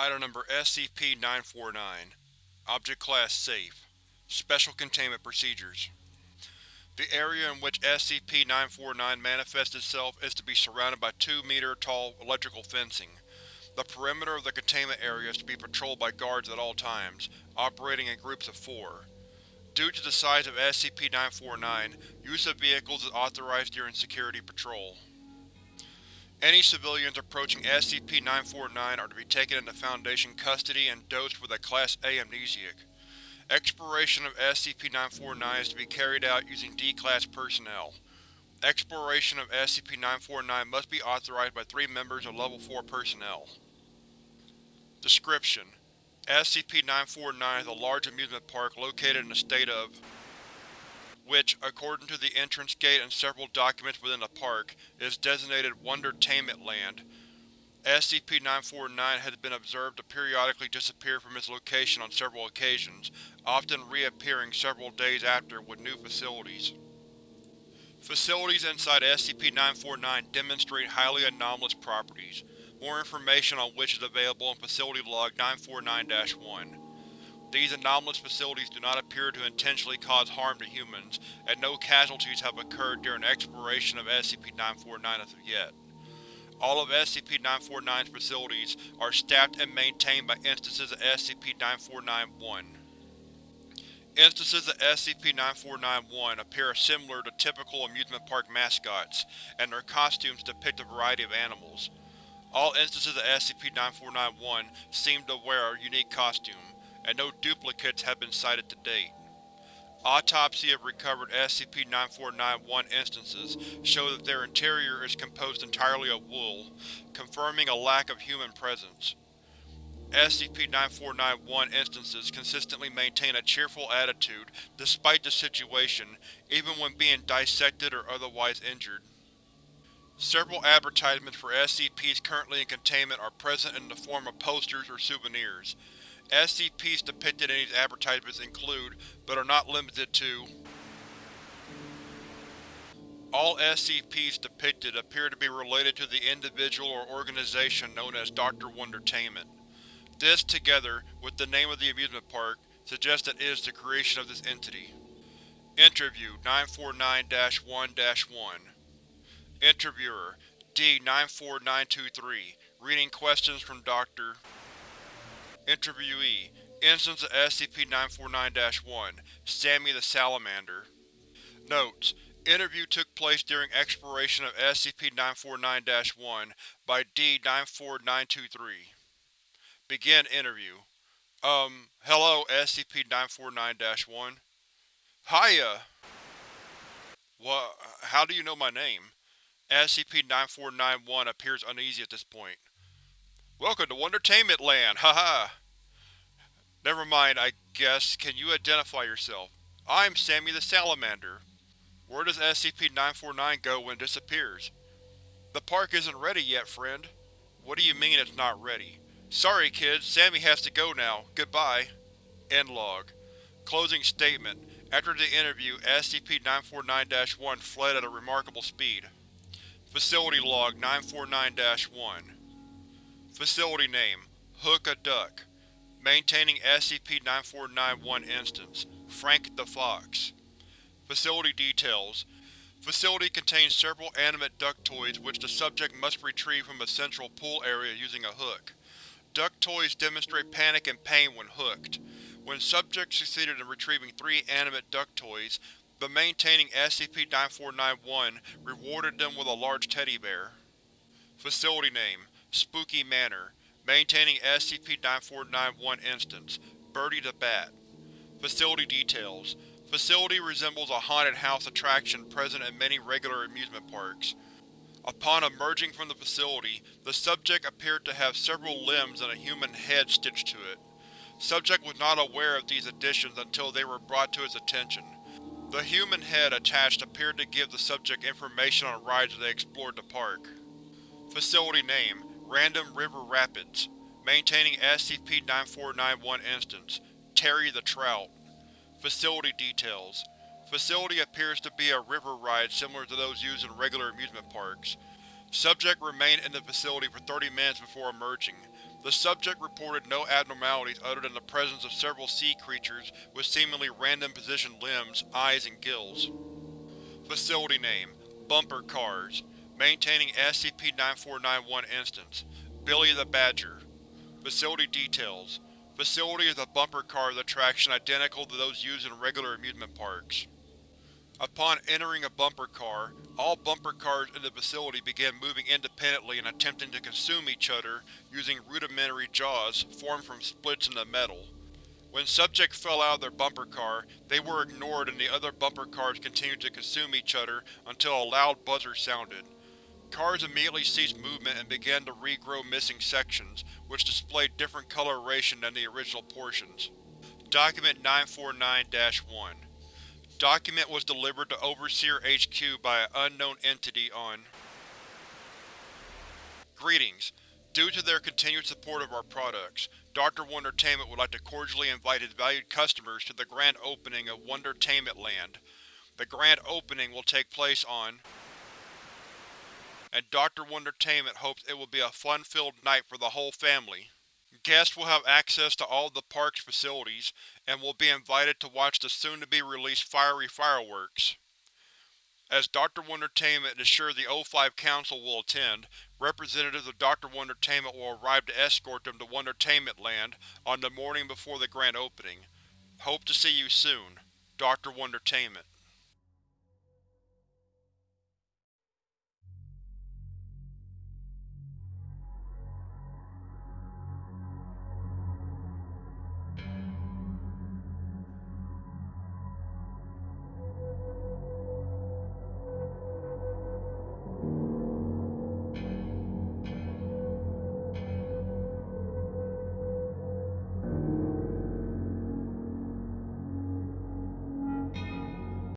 Item Number SCP-949 Object Class Safe Special Containment Procedures The area in which SCP-949 manifests itself is to be surrounded by 2-meter-tall electrical fencing. The perimeter of the containment area is to be patrolled by guards at all times, operating in groups of four. Due to the size of SCP-949, use of vehicles is authorized during security patrol. Any civilians approaching SCP-949 are to be taken into Foundation custody and dosed with a Class A amnesiac. Exploration of SCP-949 is to be carried out using D-Class personnel. Exploration of SCP-949 must be authorized by three members of Level 4 personnel. Description: SCP-949 is a large amusement park located in the state of which, according to the entrance gate and several documents within the park, is designated Wondertainment Land. SCP-949 has been observed to periodically disappear from its location on several occasions, often reappearing several days after with new facilities. Facilities inside SCP-949 demonstrate highly anomalous properties, more information on which is available in Facility Log 949-1. These anomalous facilities do not appear to intentionally cause harm to humans, and no casualties have occurred during exploration of SCP-949 as of yet. All of SCP-949's facilities are staffed and maintained by instances of SCP-949-1. Instances of SCP-949-1 appear similar to typical amusement park mascots, and their costumes depict a variety of animals. All instances of SCP-949-1 seem to wear a unique costume, and no duplicates have been cited to date. Autopsy of recovered SCP-949-1 instances show that their interior is composed entirely of wool, confirming a lack of human presence. SCP-949-1 instances consistently maintain a cheerful attitude despite the situation, even when being dissected or otherwise injured. Several advertisements for SCPs currently in containment are present in the form of posters or souvenirs. SCPs depicted in these advertisements include, but are not limited to All SCPs depicted appear to be related to the individual or organization known as Dr. Wondertainment. This, together with the name of the amusement park, suggests that it is the creation of this entity. Interview 949-1-1 Interviewer D-94923 Reading questions from Dr. Interviewee Instance of SCP-949-1 Sammy the Salamander Notes: Interview took place during exploration of SCP-949-1 by D-94923. Begin interview. Um, hello SCP-949-1. Hiya! What? How do you know my name? SCP-9491 appears uneasy at this point. Welcome to Wondertainment Land, haha! Never mind, I guess. Can you identify yourself? I'm Sammy the Salamander. Where does SCP-949 go when it disappears? The park isn't ready yet, friend. What do you mean it's not ready? Sorry kids, Sammy has to go now. Goodbye. End log. Closing statement. After the interview, SCP-949-1 fled at a remarkable speed. Facility Log 949-1 Facility Name: Hook a Duck Maintaining SCP-9491 Instance: Frank the Fox Facility Details Facility contains several animate duck toys which the subject must retrieve from a central pool area using a hook. Duck toys demonstrate panic and pain when hooked. When subject succeeded in retrieving three animate duck toys, the maintaining SCP-9491 rewarded them with a large teddy bear. Facility Name: Spooky Manor Maintaining SCP-9491 Instance: Birdie the Bat Facility Details Facility resembles a haunted house attraction present in many regular amusement parks. Upon emerging from the facility, the subject appeared to have several limbs and a human head stitched to it. Subject was not aware of these additions until they were brought to his attention. The human head attached appeared to give the subject information on rides as they explored the park. Facility Name: Random River Rapids Maintaining SCP-9491 Instance: Terry the Trout Facility Details Facility appears to be a river ride similar to those used in regular amusement parks. Subject remained in the facility for 30 minutes before emerging. The subject reported no abnormalities other than the presence of several sea creatures with seemingly random positioned limbs, eyes, and gills. Facility name: Bumper Cars. Maintaining SCP-9491 Instance. Billy the Badger. Facility details: Facility is a bumper car attraction identical to those used in regular amusement parks. Upon entering a bumper car, all bumper cars in the facility began moving independently and attempting to consume each other using rudimentary jaws formed from splits in the metal. When subjects fell out of their bumper car, they were ignored and the other bumper cars continued to consume each other until a loud buzzer sounded. Cars immediately ceased movement and began to regrow missing sections, which displayed different coloration than the original portions. Document 949-1 Document was delivered to Overseer HQ by an unknown entity on Greetings. Due to their continued support of our products, Dr. Wondertainment would like to cordially invite his valued customers to the grand opening of Wondertainment Land. The grand opening will take place on and Dr. Wondertainment hopes it will be a fun-filled night for the whole family. Guests will have access to all of the park's facilities, and will be invited to watch the soon-to-be-released fiery fireworks. As Dr. Wondertainment is sure the O5 Council will attend, representatives of Dr. Wondertainment will arrive to escort them to Wondertainment Land on the morning before the grand opening. Hope to see you soon. Dr. Wondertainment